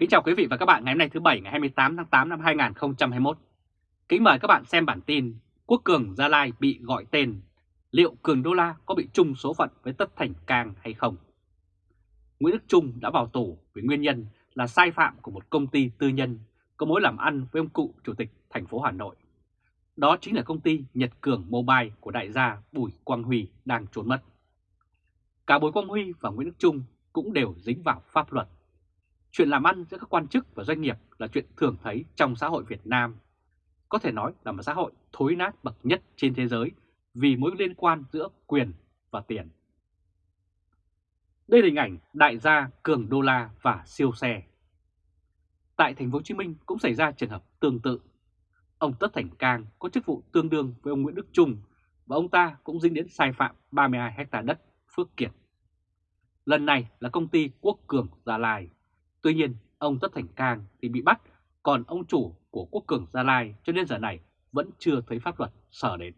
Kính chào quý vị và các bạn ngày hôm nay thứ Bảy ngày 28 tháng 8 năm 2021. Kính mời các bạn xem bản tin Quốc Cường Gia Lai bị gọi tên, liệu Cường Đô La có bị chung số phận với Tất Thành Cang hay không? Nguyễn Đức Trung đã vào tù với nguyên nhân là sai phạm của một công ty tư nhân có mối làm ăn với ông cụ Chủ tịch thành phố Hà Nội. Đó chính là công ty Nhật Cường Mobile của đại gia Bùi Quang Huy đang trốn mất. Cả Bùi Quang Huy và Nguyễn Đức Trung cũng đều dính vào pháp luật Chuyện làm ăn giữa các quan chức và doanh nghiệp là chuyện thường thấy trong xã hội Việt Nam. Có thể nói là một xã hội thối nát bậc nhất trên thế giới vì mối liên quan giữa quyền và tiền. Đây là hình ảnh đại gia cường đô la và siêu xe. Tại thành phố Hồ Chí Minh cũng xảy ra trường hợp tương tự. Ông Tất Thành Cang có chức vụ tương đương với ông Nguyễn Đức Trung và ông ta cũng dính đến sai phạm 32 hecta đất Phước Kiệt. Lần này là công ty Quốc Cường Gia Lai Tuy nhiên, ông Tất Thành Cang thì bị bắt, còn ông chủ của Quốc Cường Gia Lai cho đến giờ này vẫn chưa thấy pháp luật sở đến.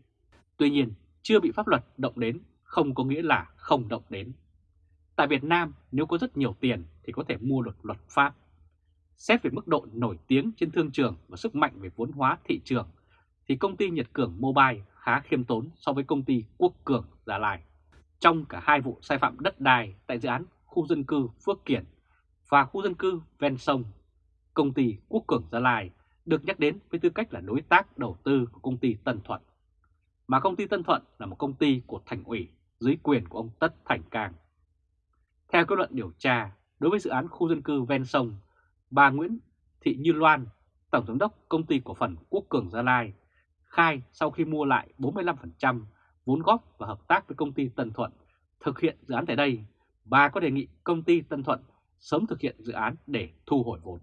Tuy nhiên, chưa bị pháp luật động đến không có nghĩa là không động đến. Tại Việt Nam, nếu có rất nhiều tiền thì có thể mua được luật pháp. Xét về mức độ nổi tiếng trên thương trường và sức mạnh về vốn hóa thị trường, thì công ty Nhật Cường Mobile khá khiêm tốn so với công ty Quốc Cường Gia Lai. Trong cả hai vụ sai phạm đất đai tại dự án khu dân cư Phước Kiển và khu dân cư ven sông, công ty Quốc Cường Gia Lai được nhắc đến với tư cách là đối tác đầu tư của công ty Tân Thuận. Mà công ty Tân Thuận là một công ty của thành ủy dưới quyền của ông Tất Thành Cang. Theo kết luận điều tra, đối với dự án khu dân cư ven sông, bà Nguyễn Thị Như Loan, Tổng giám đốc công ty cổ phần Quốc Cường Gia Lai, khai sau khi mua lại 45% vốn góp và hợp tác với công ty Tân Thuận thực hiện dự án tại đây, bà có đề nghị công ty Tân Thuận sớm thực hiện dự án để thu hồi vốn.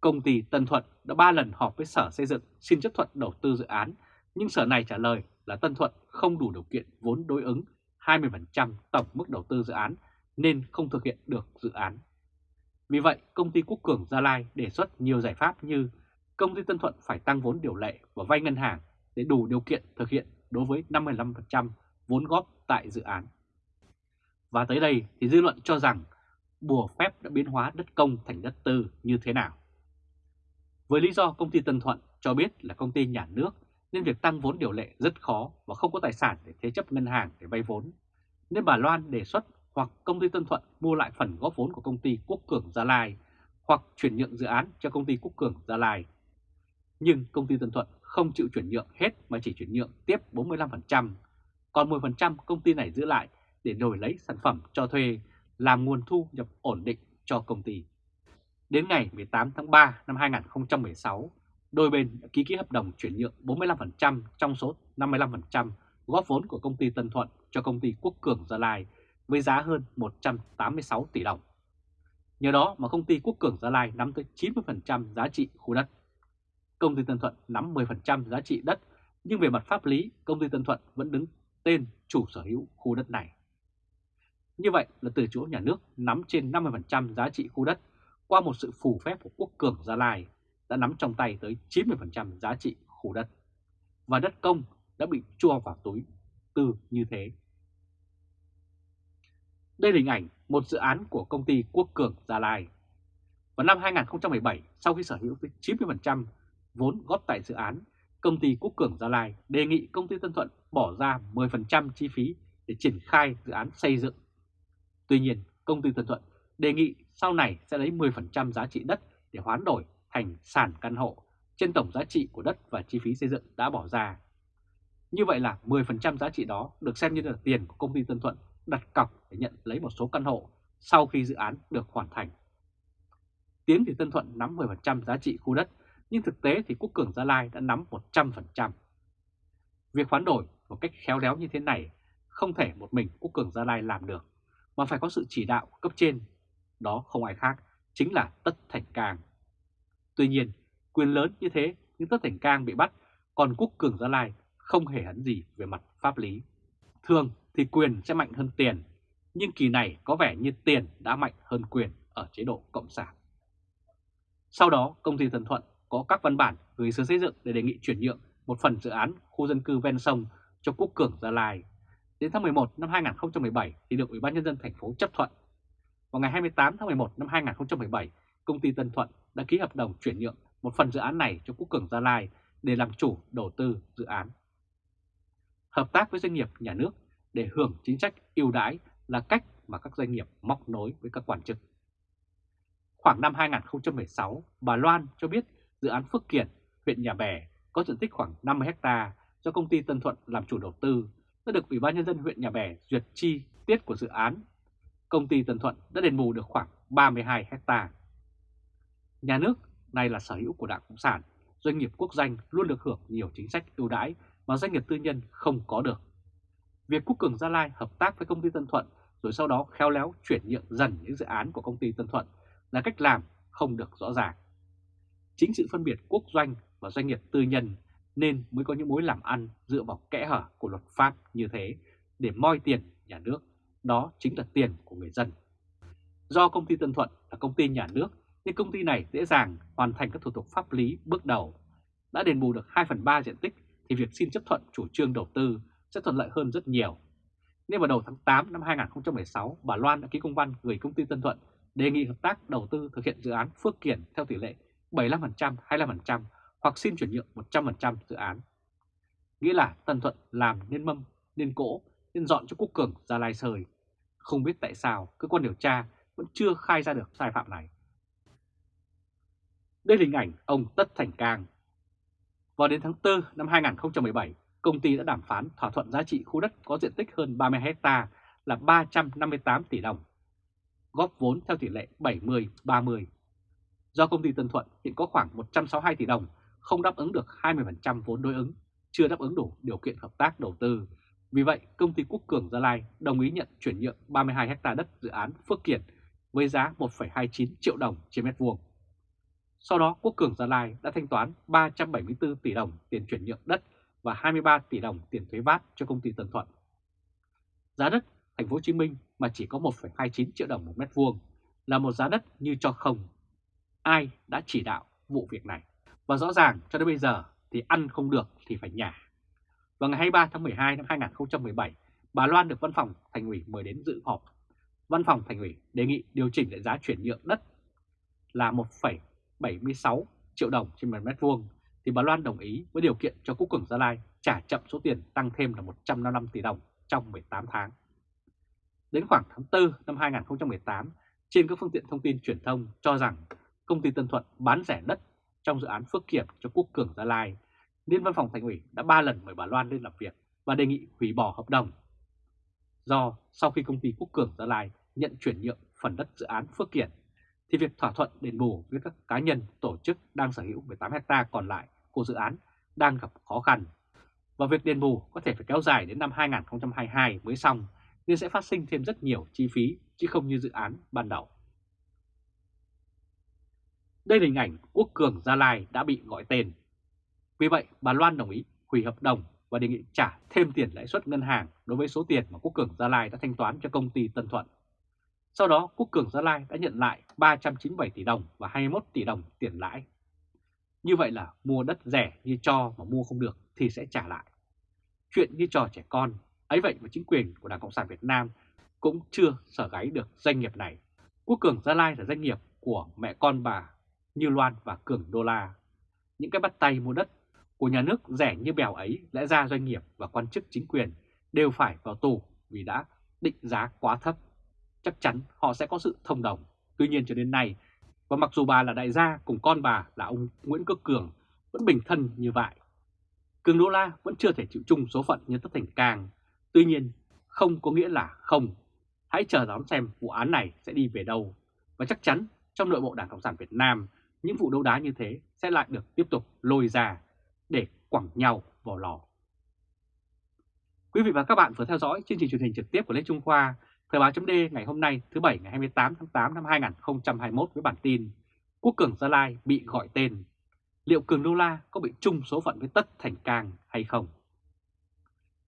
Công ty Tân Thuận đã 3 lần họp với Sở Xây dựng xin chấp thuận đầu tư dự án, nhưng Sở này trả lời là Tân Thuận không đủ điều kiện vốn đối ứng 20% tổng mức đầu tư dự án nên không thực hiện được dự án. Vì vậy, công ty Quốc Cường Gia Lai đề xuất nhiều giải pháp như công ty Tân Thuận phải tăng vốn điều lệ và vay ngân hàng để đủ điều kiện thực hiện đối với 55% vốn góp tại dự án. Và tới đây thì dư luận cho rằng bùa phép đã biến hóa đất công thành đất tư như thế nào. Với lý do công ty Tân Thuận cho biết là công ty nhà nước nên việc tăng vốn điều lệ rất khó và không có tài sản để thế chấp ngân hàng để vay vốn. Nên bà Loan đề xuất hoặc công ty Tân Thuận mua lại phần góp vốn của công ty Quốc Cường Gia Lai hoặc chuyển nhượng dự án cho công ty Quốc Cường Gia Lai. Nhưng công ty Tân Thuận không chịu chuyển nhượng hết mà chỉ chuyển nhượng tiếp 45%, còn 10% công ty này giữ lại để đổi lấy sản phẩm cho thuê làm nguồn thu nhập ổn định cho công ty. Đến ngày 18 tháng 3 năm 2016, đôi bên đã ký ký hợp đồng chuyển nhượng 45% trong số 55% góp vốn của công ty Tân Thuận cho công ty Quốc Cường Gia Lai với giá hơn 186 tỷ đồng. Nhờ đó mà công ty Quốc Cường Gia Lai nắm tới 90% giá trị khu đất. Công ty Tân Thuận nắm 10% giá trị đất, nhưng về mặt pháp lý, công ty Tân Thuận vẫn đứng tên chủ sở hữu khu đất này. Như vậy là từ chỗ nhà nước nắm trên 50% giá trị khu đất qua một sự phù phép của Quốc Cường Gia Lai đã nắm trong tay tới 90% giá trị khu đất. Và đất công đã bị chua vào túi tư như thế. Đây là hình ảnh một dự án của công ty Quốc Cường Gia Lai. Vào năm 2017, sau khi sở hữu tới 90% vốn góp tại dự án, công ty Quốc Cường Gia Lai đề nghị công ty Tân Thuận bỏ ra 10% chi phí để triển khai dự án xây dựng Tuy nhiên, công ty Tân Thuận đề nghị sau này sẽ lấy 10% giá trị đất để hoán đổi thành sản căn hộ trên tổng giá trị của đất và chi phí xây dựng đã bỏ ra. Như vậy là 10% giá trị đó được xem như là tiền của công ty Tân Thuận đặt cọc để nhận lấy một số căn hộ sau khi dự án được hoàn thành. tiến thì Tân Thuận nắm 10% giá trị khu đất, nhưng thực tế thì Quốc Cường Gia Lai đã nắm 100%. Việc hoán đổi một cách khéo léo như thế này không thể một mình Quốc Cường Gia Lai làm được mà phải có sự chỉ đạo cấp trên. Đó không ai khác, chính là Tất Thành Cang. Tuy nhiên, quyền lớn như thế nhưng Tất Thành Cang bị bắt, còn Quốc Cường Gia Lai không hề hấn gì về mặt pháp lý. Thường thì quyền sẽ mạnh hơn tiền, nhưng kỳ này có vẻ như tiền đã mạnh hơn quyền ở chế độ Cộng sản. Sau đó, công ty Thần Thuận có các văn bản gửi sở xây dựng để đề nghị chuyển nhượng một phần dự án khu dân cư ven sông cho Quốc Cường Gia Lai Đến tháng 11 năm 2017 thì được Ủy ban Nhân dân thành phố chấp thuận. Vào ngày 28 tháng 11 năm 2017, công ty Tân Thuận đã ký hợp đồng chuyển nhượng một phần dự án này cho Quốc Cường Gia Lai để làm chủ đầu tư dự án. Hợp tác với doanh nghiệp nhà nước để hưởng chính sách ưu đãi là cách mà các doanh nghiệp móc nối với các quan chức. Khoảng năm 2016, bà Loan cho biết dự án Phước Kiển, huyện Nhà Bè có diện tích khoảng 50 ha do công ty Tân Thuận làm chủ đầu tư đã được Ủy ban Nhân dân huyện Nhà Bè duyệt chi tiết của dự án. Công ty Tân Thuận đã đền bù được khoảng 32 hectare. Nhà nước này là sở hữu của Đảng Cộng sản, doanh nghiệp quốc doanh luôn được hưởng nhiều chính sách ưu đãi mà doanh nghiệp tư nhân không có được. Việc Quốc Cường Gia Lai hợp tác với công ty Tân Thuận rồi sau đó khéo léo chuyển nhượng dần những dự án của công ty Tân Thuận là cách làm không được rõ ràng. Chính sự phân biệt quốc doanh và doanh nghiệp tư nhân nên mới có những mối làm ăn dựa vào kẽ hở của luật pháp như thế để moi tiền nhà nước, đó chính là tiền của người dân. Do công ty Tân Thuận là công ty nhà nước nên công ty này dễ dàng hoàn thành các thủ tục pháp lý bước đầu. Đã đền bù được 2 phần 3 diện tích thì việc xin chấp thuận chủ trương đầu tư sẽ thuận lợi hơn rất nhiều. Nên vào đầu tháng 8 năm 2016, bà Loan đã ký công văn gửi công ty Tân Thuận đề nghị hợp tác đầu tư thực hiện dự án Phước Kiển theo tỷ lệ 75%, 25% hoặc xin chuyển nhượng 100% dự án. Nghĩa là Tân Thuận làm nên mâm, nên cỗ, nên dọn cho Quốc Cường ra lai sời. Không biết tại sao cơ quan điều tra vẫn chưa khai ra được sai phạm này. Đây là hình ảnh ông Tất Thành Cang. Vào đến tháng 4 năm 2017, công ty đã đàm phán thỏa thuận giá trị khu đất có diện tích hơn 30 hecta là 358 tỷ đồng, góp vốn theo tỷ lệ 70-30. Do công ty Tân Thuận hiện có khoảng 162 tỷ đồng, không đáp ứng được 20% vốn đối ứng, chưa đáp ứng đủ điều kiện hợp tác đầu tư. Vì vậy, công ty Quốc Cường Gia Lai đồng ý nhận chuyển nhượng 32 ha đất dự án Phước Kiển với giá 1,29 triệu đồng trên mét vuông. Sau đó, Quốc Cường Gia Lai đã thanh toán 374 tỷ đồng tiền chuyển nhượng đất và 23 tỷ đồng tiền thuế VAT cho công ty Tân Thuận. Giá đất thành phố Hồ Chí Minh mà chỉ có 1,29 triệu đồng một mét vuông là một giá đất như cho không. Ai đã chỉ đạo vụ việc này? Và rõ ràng cho đến bây giờ thì ăn không được thì phải nhả. Vào ngày 23 tháng 12 năm 2017, bà Loan được văn phòng thành ủy mời đến dự họp. Văn phòng thành ủy đề nghị điều chỉnh lại giá chuyển nhượng đất là 1,76 triệu đồng trên một mét vuông thì bà Loan đồng ý với điều kiện cho Quốc Cường Gia Lai trả chậm số tiền tăng thêm là 155 tỷ đồng trong 18 tháng. Đến khoảng tháng 4 năm 2018, trên các phương tiện thông tin truyền thông cho rằng công ty Tân Thuận bán rẻ đất trong dự án Phước Kiển cho Quốc Cường Gia Lai, nên văn phòng thành ủy đã 3 lần mời bà Loan lên làm việc và đề nghị hủy bỏ hợp đồng. Do sau khi công ty Quốc Cường Gia Lai nhận chuyển nhượng phần đất dự án Phước Kiển, thì việc thỏa thuận đền bù với các cá nhân, tổ chức đang sở hữu 18 hecta còn lại của dự án đang gặp khó khăn. Và việc đền bù có thể phải kéo dài đến năm 2022 mới xong nên sẽ phát sinh thêm rất nhiều chi phí chứ không như dự án ban đầu. Đây là hình ảnh Quốc Cường Gia Lai đã bị gọi tên. Vì vậy, bà Loan đồng ý hủy hợp đồng và đề nghị trả thêm tiền lãi suất ngân hàng đối với số tiền mà Quốc Cường Gia Lai đã thanh toán cho công ty Tân Thuận. Sau đó, Quốc Cường Gia Lai đã nhận lại 397 tỷ đồng và 21 tỷ đồng tiền lãi. Như vậy là mua đất rẻ như cho mà mua không được thì sẽ trả lại. Chuyện như trò trẻ con, ấy vậy mà chính quyền của Đảng Cộng sản Việt Nam cũng chưa sở gáy được doanh nghiệp này. Quốc Cường Gia Lai là doanh nghiệp của mẹ con bà như Loan và Cường Đô La. Những cái bắt tay mua đất của nhà nước rẻ như bèo ấy lẽ ra doanh nghiệp và quan chức chính quyền đều phải vào tù vì đã định giá quá thấp. Chắc chắn họ sẽ có sự thông đồng. Tuy nhiên cho đến nay, và mặc dù bà là đại gia cùng con bà là ông Nguyễn Quốc Cường vẫn bình thân như vậy, Cường Đô La vẫn chưa thể chịu chung số phận như Tất Thành Cang. Tuy nhiên, không có nghĩa là không. Hãy chờ đón xem vụ án này sẽ đi về đâu. Và chắc chắn trong nội bộ Đảng Cộng sản Việt Nam, những vụ đấu đá như thế sẽ lại được tiếp tục lôi ra để quẳng nhau vào lò. Quý vị và các bạn vừa theo dõi chương trình truyền hình trực tiếp của Lê Trung Khoa, Thời báo chấm ngày hôm nay thứ Bảy ngày 28 tháng 8 năm 2021 với bản tin Quốc Cường Gia Lai bị gọi tên liệu Cường Đô La có bị chung số phận với Tất Thành Cang hay không?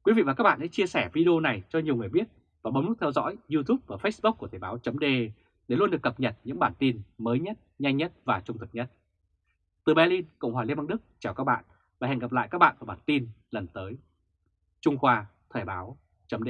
Quý vị và các bạn hãy chia sẻ video này cho nhiều người biết và bấm nút theo dõi YouTube và Facebook của Thời báo chấm để luôn được cập nhật những bản tin mới nhất, nhanh nhất và trung thực nhất. Từ Berlin, Cộng hòa Liên bang Đức, chào các bạn và hẹn gặp lại các bạn vào bản tin lần tới. Trung Khoa Thời báo chấm